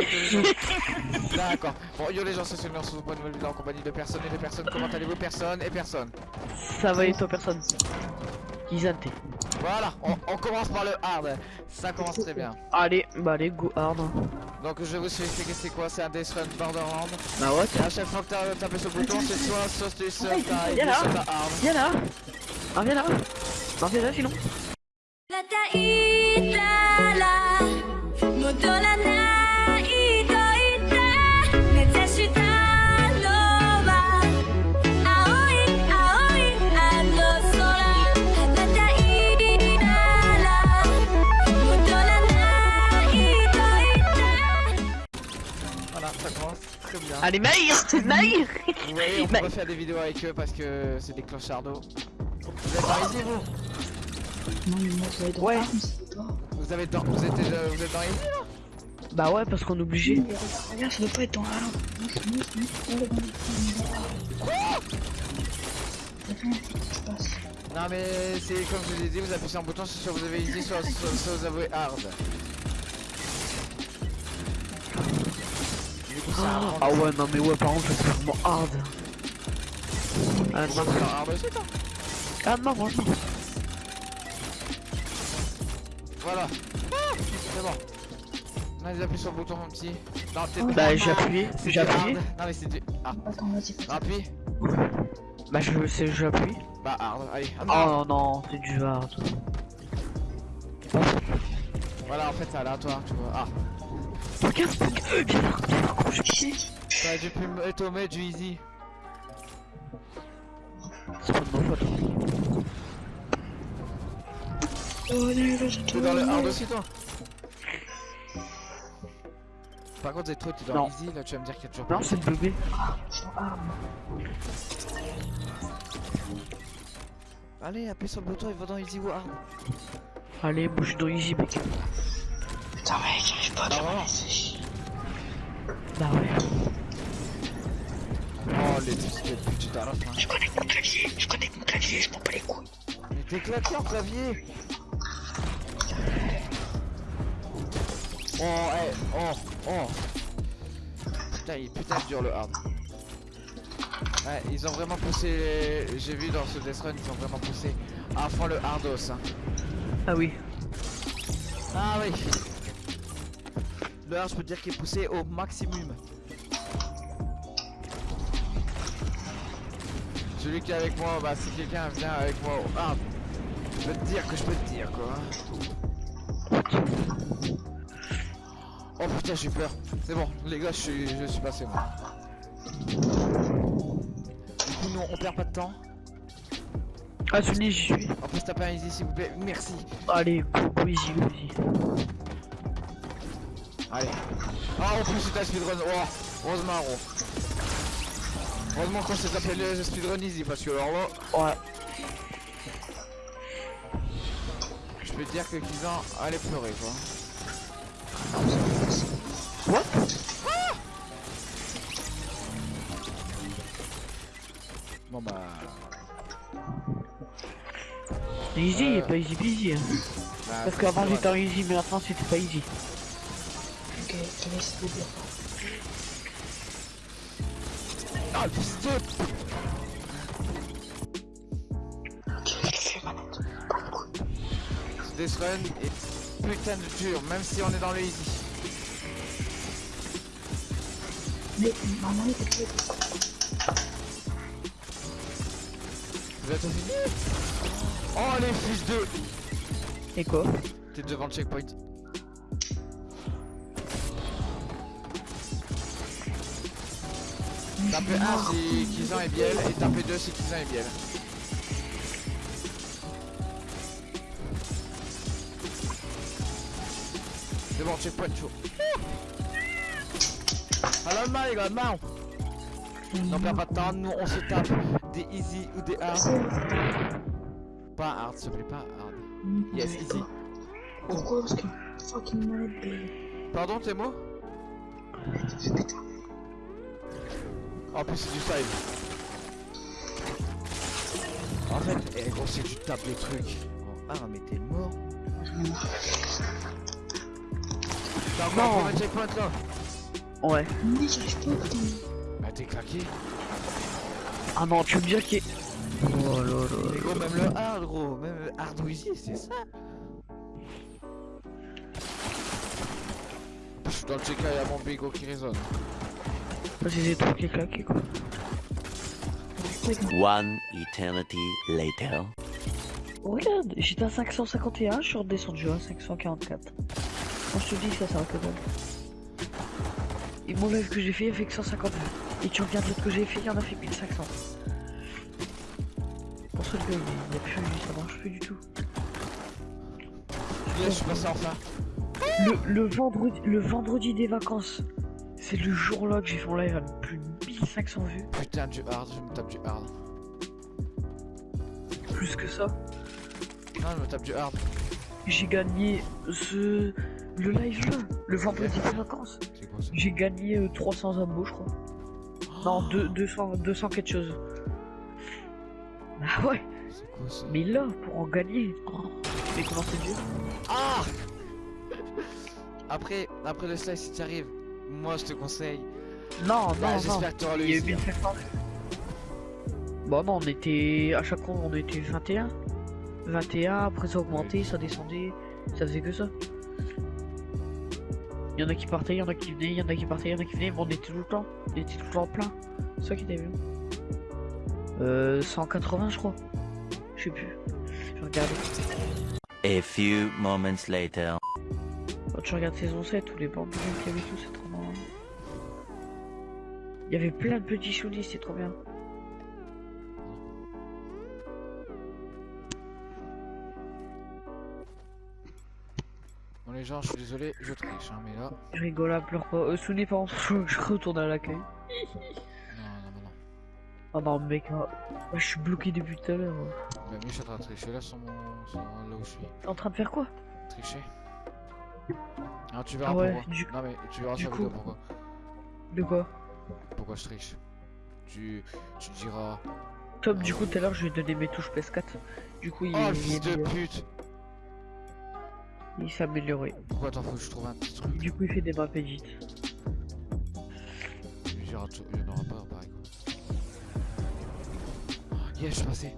D'accord. Bon, yo les gens, c'est sur une sur une nouvelle vidéo en compagnie de personnes et de personnes. Comment allez-vous Personne et personne. Ça va et toi personne Isante. Voilà, on, on commence par le hard. Ça commence très bien. Allez, bah allez, go hard. Donc je vais vous expliquer c'est quoi, c'est un Death Run Borderland. Bah ouais, Et à chaque fois que t'as tapé sur le bouton, c'est soit soit tu sauves ta Viens là. viens là Ah viens là Ah viens là sinon Allez Maïr Maïr Vous voyez, on peut refaire des vidéos avec eux parce que c'est des clochardos. Vous êtes par ici vous Non mais moi je vais dans Ouais. Vous avez dans, vous êtes déjà, vous êtes dans ici là Bah ouais parce qu'on est obligé. Regarde, ça doit pas être dans. Non, les mais c'est comme je vous ai dit, vous appuyez sur un bouton, c'est soit vous avez easy, soit, soit, soit vous avez hard. Ah, ouais non mais ouais par contre c'est vraiment hard. Ah non, vous faites hard aussi toi ah, non franchement. Voilà. C'est bon. Vas-y, appuie sur le bouton mon petit. Non, t'es Oh, Bah j'ai appuyé, j'ai appuyé. Non mais c'est du... Ah, Attends, vas-y, appuie. Bah je sais j'appuie. Bah hard, allez. Ah, Oh non c'est du hard. Voilà, en fait c'est aléatoire, tu vois. Ah, Regarde, viens gros, je- t'aurais dû mettre au du easy. C'est pas de faute. Oh, T'es dans le hard aussi toi Par contre, Zetro, t'es dans Non. easy, là tu vas me dire qu'il y a toujours Non pas. c'est le bébé. Allez, appuie sur le bouton, il va dans easy ou hard. Allez suis dans Easy mec. Putain, mec, j'arrive pas à Ah, faire Bah. Oh, les fils de pute, j'étais à la fin. Je connecte mon clavier, je connecte mon clavier, je m'en bats les couilles. Mais t'es claqué en clavier Oh, eh, oh, oh Putain, il est putain dur le hard Ouais, ils ont vraiment poussé, j'ai vu dans ce Death Run, ils ont vraiment poussé à fond le hardos hein. Ah oui. Ah oui Je peux dire qu'il est poussé au maximum. Celui qui est avec moi, bah si quelqu'un vient avec moi hard Je peux te dire que je peux te dire quoi. Oh putain j'ai peur. C'est bon les gars je suis, je suis passé moi. Du coup non on perd pas de temps. Ah celui j'y suis. On peut se taper un easy s'il vous plaît. Merci. Allez go, go Easy go Easy. Allez Ah en plus c'est un speedrun Oh Heureusement gros Heureusement qu'on s'est tapé le speedrun easy parce que alors là Ouais. Je peux te dire que Kizan allait pleurer quoi What Bon bah Easy, Euh. pas easy peasy. Hein. bah, Parce qu'avant j'étais en easy, mais maintenant c'était pas easy. Ok, je laisse le dire. Ah le fils de Ok, je le fais manette. Pas les couilles. Ce Death Run est putain de dur même si on est dans le easy Mais ma manette est faite. Vous êtes fini Oh les fils de Et quoi? T'es devant le checkpoint. Tapez 1 si Kizan est biel et tapez 2 si Kizan est biel. C'est bon, checkpoint chaud. Alors le les gars, non On perd pas de temps, nous on se tape des easy ou des hard. Pas hard, s'il te plaît, pas hard. Yes, easy. Pourquoi? Parce que fucking manette de... Pardon, tes mots? En plus c'est du. En fait, eh, gros si tu tapes les trucs. Oh, ah mais t'es mort. T'as encore un checkpoint là Ouais. Mais j'arrive pas putain. Bah t'es claqué. Ah non, tu veux me dire qu'il. Oh là là Mais gros, même le hard, gros. Même le hard c'est ça. Je suis dans le check il y a mon bigot qui résonne. C'est des trucs qui est claqué quoi. One eternity later. Regarde, j'étais à 551, je suis redescendu à 544. Quand je te dis que ça, ça va que dalle. Et mon live que j'ai fait, il a fait que 150 vues. Et tu regardes l'autre que j'ai fait, il y en a fait 1500. Pour ça que il y a plus, ça marche plus du tout. Là, je suis passé en fin. Le, le vendredi, le vendredi des vacances, c'est le jour là que j'ai fait mon live avec plus de 1500 vues. Putain, du hard, je me tape du hard. Plus que ça. Non, je me tape du hard. J'ai gagné ce... le live là, le vendredi des vacances. J'ai gagné euh, 300 abos, je crois. Non, deux- 200, 200 quelque chose. Ah ouais, C'est quoi ça mais là, pour en gagner. Oh, mais comment c'est dur Ah Après, après le slice, si tu arrives, moi je te conseille. Non, non, Bah, non. J'espère que tu auras le Il y a eu easy. 1500. Bon, non, on était. À chaque fois, on était 21. 21, après ça augmentait, ça descendait. Ça faisait que ça. Il y en a qui partaient, il y en a qui venaient, il y en a qui partaient, il y en a qui venaient, mais on était tout le temps. On était tout le temps plein. C'est ça qui était bien. Euh, 180, je crois. Je sais plus. Je regarde. A few moments later. Quand tu regardes saison 7, tous les bambous qu'il y avait tout, c'est. Il y avait plein de petits choudis, c'est trop bien. Bon, les gens, je suis désolé, je triche, hein, mais là. Je rigole pleure pas. Euh, Souni, par contre, je retourne à l'accueil. Non, non, non, non. Oh non, mec, hein. Moi, je suis bloqué depuis tout à l'heure. hein. Bah, mais je suis en train de tricher là sur mon. sur là où je suis. T'es en train de faire quoi? Tricher. Ah, tu verras Ah ouais, pourquoi. du- Non, mais tu verras du sur coup- pourquoi. De quoi? Pourquoi je triche. Tu, tu diras. Tom, du coup, tout à l'heure, je lui ai donné mes touches PS4. Du coup, il, Oh, il, fils de pute il s'est amélioré. Pourquoi t'en faut que je trouve un petit truc Du coup, il fait des maps edit. Il n'y en aura pas, pareil. Oh, yes, je suis passé.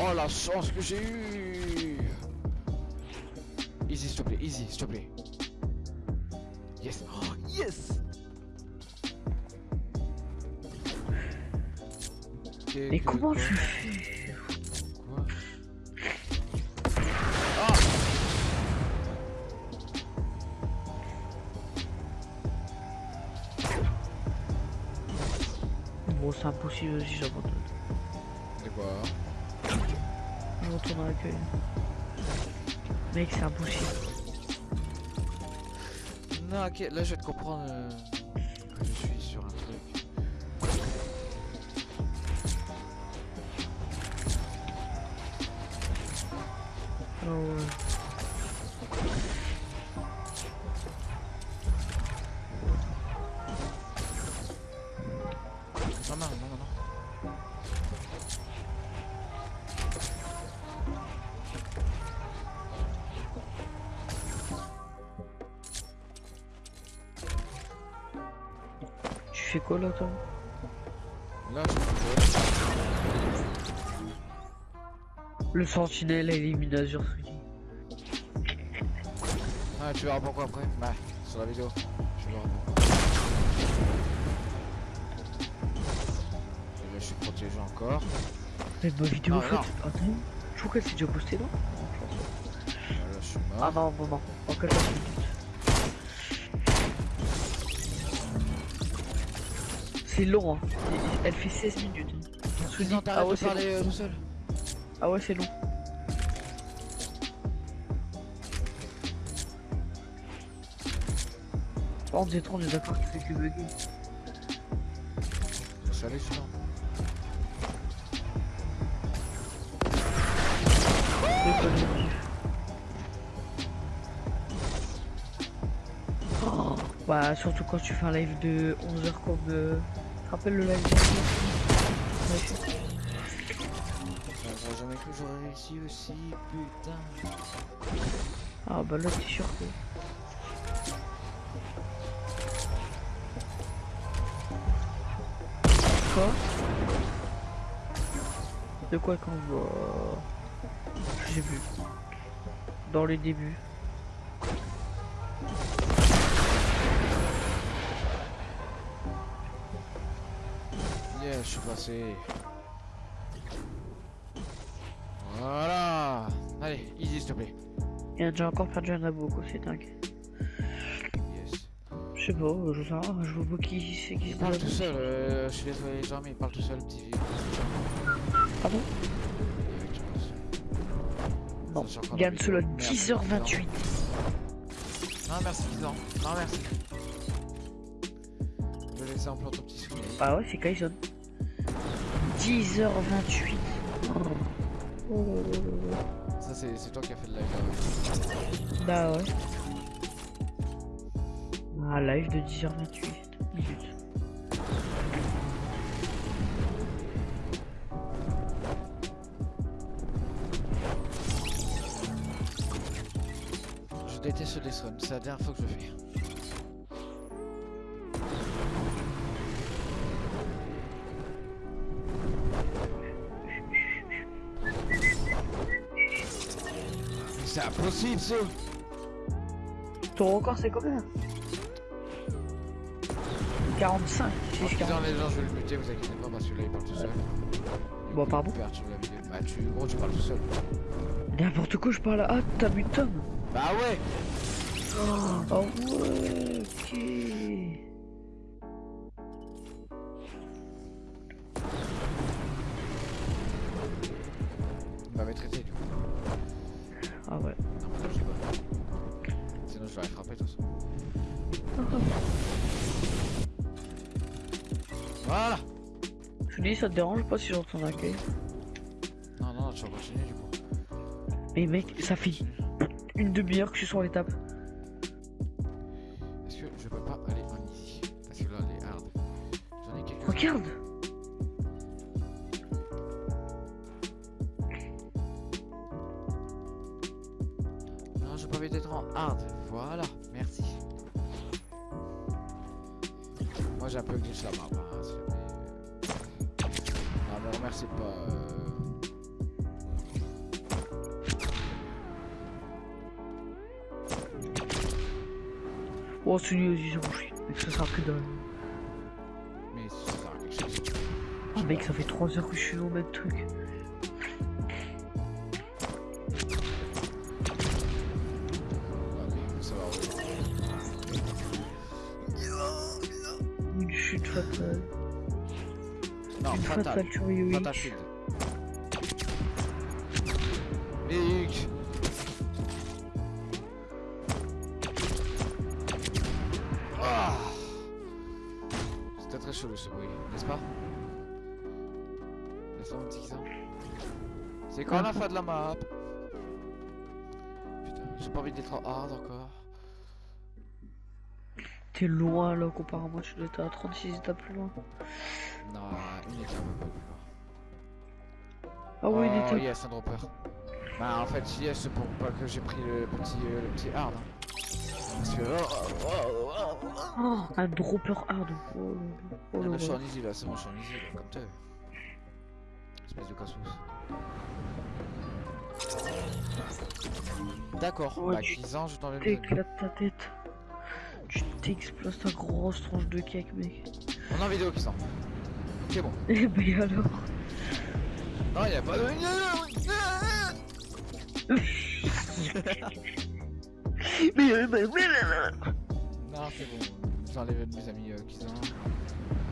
Oh la chance que j'ai eu Easy, s'il te plaît, easy, s'il te plaît. Yes Oh, yes Mais comment tu fais? Quoi Bon, c'est impossible, vas-y, j'abandonne. De quoi? Je retourne à l'accueil. Mec, c'est impossible. Non, ok, là je vais te comprendre euh, je suis sur un truc. Ah ouais. Quoi là, je peux Le sentinelle élimine Azure Suki. Ah, tu verras pourquoi après. Bah, sur la vidéo. Tu verras pourquoi. Et là je suis protégé encore. Mais ma vidéo non. Attends, je crois qu'elle s'est déjà postée, non? Là, là, je suis mort. Ah non, non. C'est long, hein. Elle fait 16 minutes. Non, ah ouais, de c'est parler long. euh, tout seul. Ah ouais, c'est long. Oh, on est trop, on est d'accord qu'il fait que bugger. Faut saler celui-là. Oh, bah, surtout quand tu fais un live de 11h comme. Rappelle le live. J'aurais jamais cru j'aurais réussi aussi, putain. Ah bah là t'es sûr que. Quoi? De quoi qu'on voit? J'ai vu. Dans les débuts Yeah, je suis passé. Voilà. Allez, easy s'il te plaît. Il a déjà encore perdu un abo, quoi, c'est dingue. Yes. Je sais pas, euh, je sais pas, je vois pas qui c'est qui Il parle tout seul, euh, je suis désolé les gens, mais il parle tout seul, petit vieux. Ah bon. Non. Gagne solo vidéo. Merde, 10h28. Non, merci, Kizan. Non, merci. Je vais laisser en plan ton petit souvenir. Bah ouais, c'est Kaison. 10h28. Oh. Ça, c'est toi qui as fait le live. Bah ouais. Un live de 10h28 minutes. Je déteste Death Run, c'est la dernière fois que je le fais. Ton record c'est combien? 45, En 6, disant 40. les gens je vais le muter, vous inquiétez pas parce que là il parle tout seul. Bon, pardon perturbe la vidéo. Bah tu, gros tu parles tout seul. N'importe quoi, je parle à. Ah, t'as Tom? Bah ouais Oh ouais, ok. Il m'avait traité du coup. Ah ouais. Je vais les frapper tous. Voilà Je dis, ça te dérange pas si j'entends un accueil Non, non, tu vas continuer du coup. Mais mec, ça fait une demi-heure que je suis sur l'étape. Est-ce que je peux pas aller en easy? Parce que là les hard. J'en ai quelques Regarde Oh, celui-là, j'ai bouché. Mec, ça sert que dalle. Mais. Ah, mec, ça fait 3 heures que je suis au même truc. Ouais, mais ça va. Une chute fatale. Non, Une fatal. fatale sur Yui. Fatal chelou ce bruit, n'est-ce pas? C'est quand la fin de la map? Putain, j'ai pas envie d'être en hard encore. T'es loin là, comparé à moi, tu dois être à 36 étapes plus loin. Non, une étape un peu plus loin. Ah oui, il oh, était. yes, un dropper. Bah en fait, yes, c'est pour pas que j'ai pris le petit, euh, le petit hard. hein. Parce que... Oh, oh, oh, oh, oh. Oh, un dropper hard. Oh, oh, Ah, là là, je suis là. en easy là, c'est bon, je suis en easy là, comme t'es. Espèce de casse D'accord, Ouais, bah tu 15 ans, je t'enlève T'éclates ta tête. Tu t'exploses ta grosse tronche de cake, mec. On en vidéo, Kisan. Ok, bon. Eh ben alors. Non, y'a pas de. Mais, Non, c'est bon. J'enlève de mes amis euh, Kisan.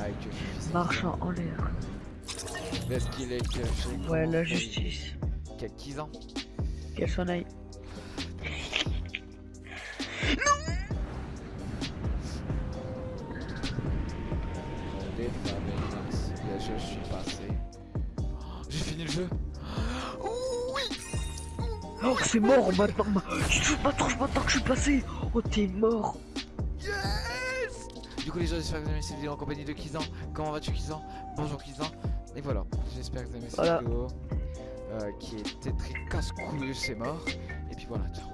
Avec euh. Marchand en l'air. Laisse qu'il est que chez. Ouais, la justice. Quel Kisan Qu'elle s'en aille. Là, je suis passé. Oh, J'ai fini le jeu. Oh, c'est mort maintenant. Tu te fous de ma tronche maintenant que je suis passé. Oh, t'es mort. Du coup les gens j'espère que vous avez aimé cette vidéo en compagnie de Kizan. Comment vas-tu Kizan? Bonjour Kizan. Et voilà, j'espère que vous avez aimé cette Voilà. vidéo euh, qui était très casse-couille, c'est mort. Et puis voilà, ciao.